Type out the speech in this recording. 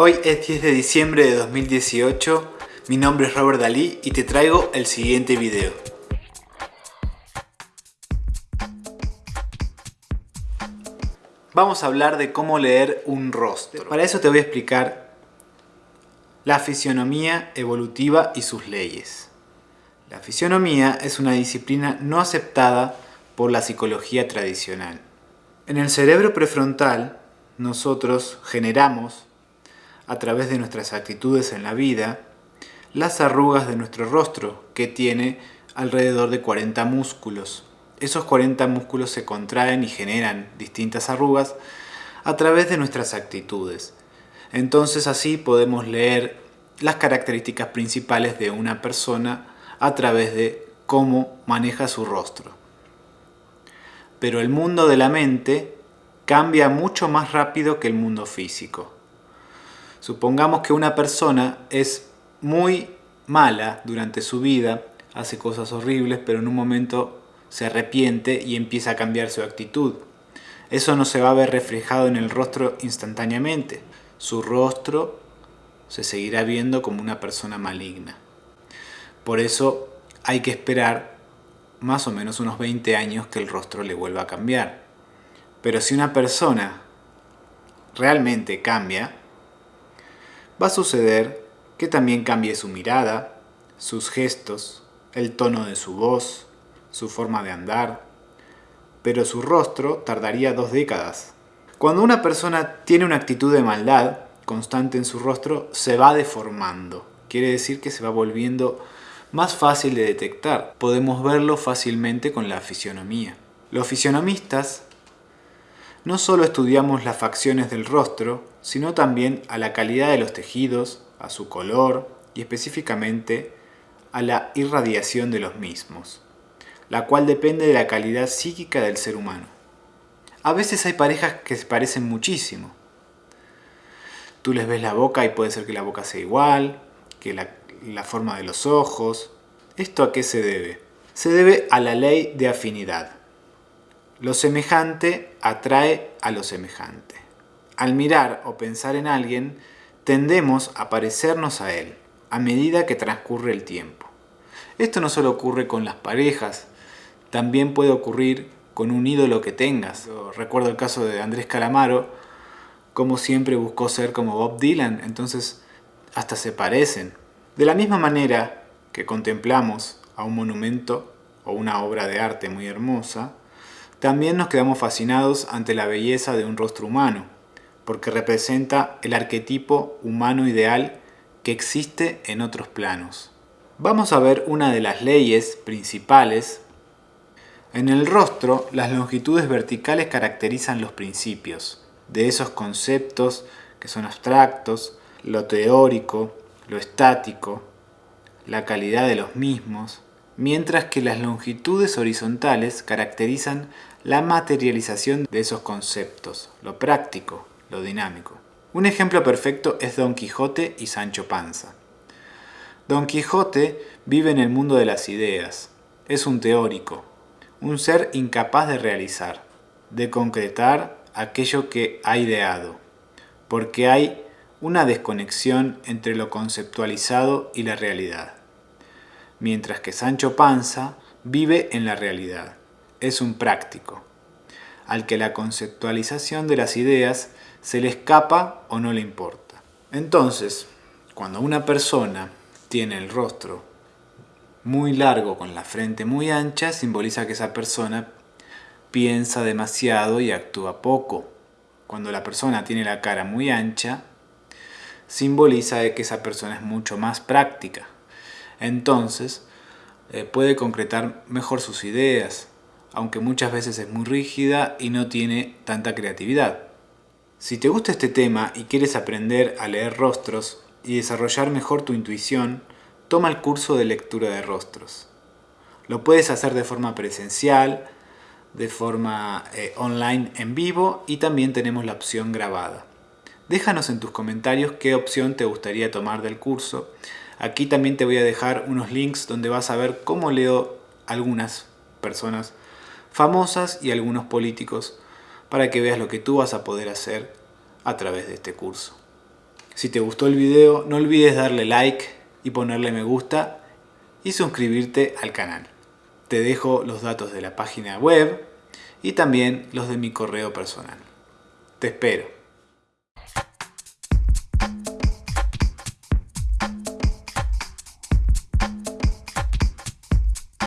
Hoy es 10 de diciembre de 2018, mi nombre es Robert Dalí y te traigo el siguiente video. Vamos a hablar de cómo leer un rostro. Para eso te voy a explicar la fisionomía evolutiva y sus leyes. La fisionomía es una disciplina no aceptada por la psicología tradicional. En el cerebro prefrontal, nosotros generamos a través de nuestras actitudes en la vida, las arrugas de nuestro rostro, que tiene alrededor de 40 músculos. Esos 40 músculos se contraen y generan distintas arrugas a través de nuestras actitudes. Entonces así podemos leer las características principales de una persona a través de cómo maneja su rostro. Pero el mundo de la mente cambia mucho más rápido que el mundo físico. Supongamos que una persona es muy mala durante su vida, hace cosas horribles, pero en un momento se arrepiente y empieza a cambiar su actitud. Eso no se va a ver reflejado en el rostro instantáneamente. Su rostro se seguirá viendo como una persona maligna. Por eso hay que esperar más o menos unos 20 años que el rostro le vuelva a cambiar. Pero si una persona realmente cambia, va a suceder que también cambie su mirada, sus gestos, el tono de su voz, su forma de andar, pero su rostro tardaría dos décadas. Cuando una persona tiene una actitud de maldad constante en su rostro, se va deformando. Quiere decir que se va volviendo más fácil de detectar. Podemos verlo fácilmente con la fisionomía. Los fisionomistas no solo estudiamos las facciones del rostro, sino también a la calidad de los tejidos, a su color y específicamente a la irradiación de los mismos, la cual depende de la calidad psíquica del ser humano. A veces hay parejas que se parecen muchísimo. Tú les ves la boca y puede ser que la boca sea igual, que la, la forma de los ojos. ¿Esto a qué se debe? Se debe a la ley de afinidad. Lo semejante atrae a lo semejante. Al mirar o pensar en alguien, tendemos a parecernos a él, a medida que transcurre el tiempo. Esto no solo ocurre con las parejas, también puede ocurrir con un ídolo que tengas. recuerdo el caso de Andrés Calamaro, como siempre buscó ser como Bob Dylan, entonces hasta se parecen. De la misma manera que contemplamos a un monumento o una obra de arte muy hermosa, también nos quedamos fascinados ante la belleza de un rostro humano, porque representa el arquetipo humano ideal que existe en otros planos. Vamos a ver una de las leyes principales. En el rostro, las longitudes verticales caracterizan los principios de esos conceptos que son abstractos, lo teórico, lo estático, la calidad de los mismos, mientras que las longitudes horizontales caracterizan la materialización de esos conceptos, lo práctico, lo dinámico. Un ejemplo perfecto es Don Quijote y Sancho Panza. Don Quijote vive en el mundo de las ideas, es un teórico, un ser incapaz de realizar, de concretar aquello que ha ideado, porque hay una desconexión entre lo conceptualizado y la realidad mientras que Sancho Panza vive en la realidad. Es un práctico, al que la conceptualización de las ideas se le escapa o no le importa. Entonces, cuando una persona tiene el rostro muy largo con la frente muy ancha, simboliza que esa persona piensa demasiado y actúa poco. Cuando la persona tiene la cara muy ancha, simboliza que esa persona es mucho más práctica, entonces eh, puede concretar mejor sus ideas, aunque muchas veces es muy rígida y no tiene tanta creatividad. Si te gusta este tema y quieres aprender a leer rostros y desarrollar mejor tu intuición, toma el curso de lectura de rostros. Lo puedes hacer de forma presencial, de forma eh, online en vivo y también tenemos la opción grabada. Déjanos en tus comentarios qué opción te gustaría tomar del curso Aquí también te voy a dejar unos links donde vas a ver cómo leo algunas personas famosas y algunos políticos para que veas lo que tú vas a poder hacer a través de este curso. Si te gustó el video, no olvides darle like y ponerle me gusta y suscribirte al canal. Te dejo los datos de la página web y también los de mi correo personal. Te espero.